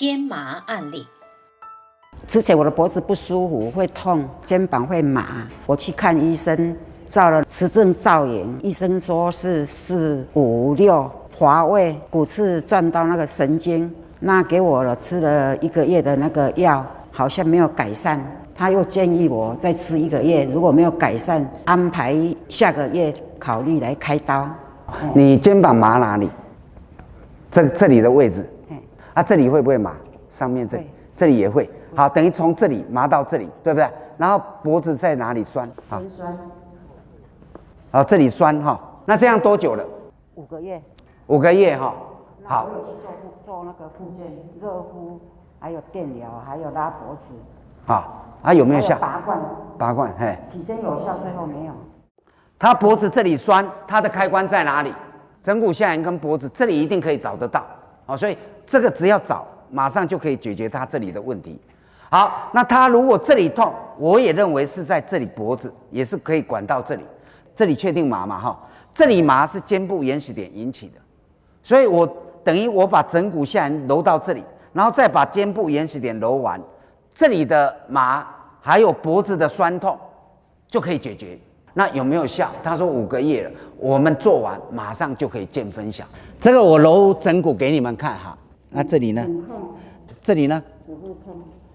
肩麻案例。之前我的脖子不舒服，会痛，肩膀会麻，我去看医生，照了磁振造影，医生说是四五六滑位骨刺撞到那个神经，那给我了吃了一个月的那个药，好像没有改善，他又建议我再吃一个月，如果没有改善，安排下个月考虑来开刀。你肩膀麻哪里？这这里的位置嗯，啊，这里会不会麻？上面这里，这里也会。好，等于从这里麻到这里，对不对？然后脖子在哪里酸？好，肩酸好，这里酸哈。那这样多久了？五个月，五个月哈。好我，有去做做那个复健热敷，还有电疗，还有拉脖子，好，啊，有没有还效？拔罐，拔罐，嘿，起先有效，最后没有。他脖子这里酸，他的开关在哪里？枕骨下缘跟脖子这里一定可以找得到，好，所以这个只要找，马上就可以解决他这里的问题。好，那他如果这里痛，我也认为是在这里脖子，也是可以管到这里，这里确定麻嘛哈？这里麻是肩部原始点引起的，所以我等于我把枕骨下缘揉到这里，然后再把肩部原始点揉完，这里的麻还有脖子的酸痛就可以解决。那有没有效？他说五个月了，我们做完马上就可以见分晓。这个我揉整骨给你们看哈。那这里呢？这里呢？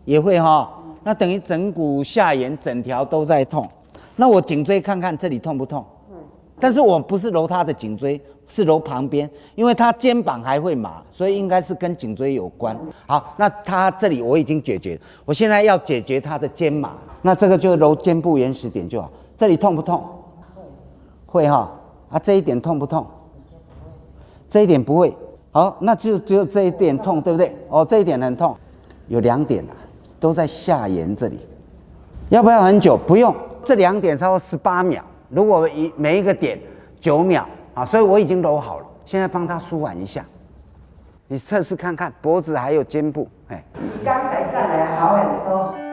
也会哈。那等于枕骨下沿整条都在痛。那我颈椎看看这里痛不痛？但是我不是揉他的颈椎，是揉旁边，因为他肩膀还会麻，所以应该是跟颈椎有关。好，那他这里我已经解决，我现在要解决他的肩麻，那这个就揉肩部原始点就好。这里痛不痛？会哈。啊，这一点痛不痛？这一点不会。好，那就只有这一点痛，对不对？哦，这一点很痛，有两点啊，都在下沿这里。要不要很久？不用，这两点超过十八秒。如果一每一个点九秒啊，所以我已经揉好了。现在帮他舒缓一下，你测试看看脖子还有肩部，哎。比刚才上来好很多。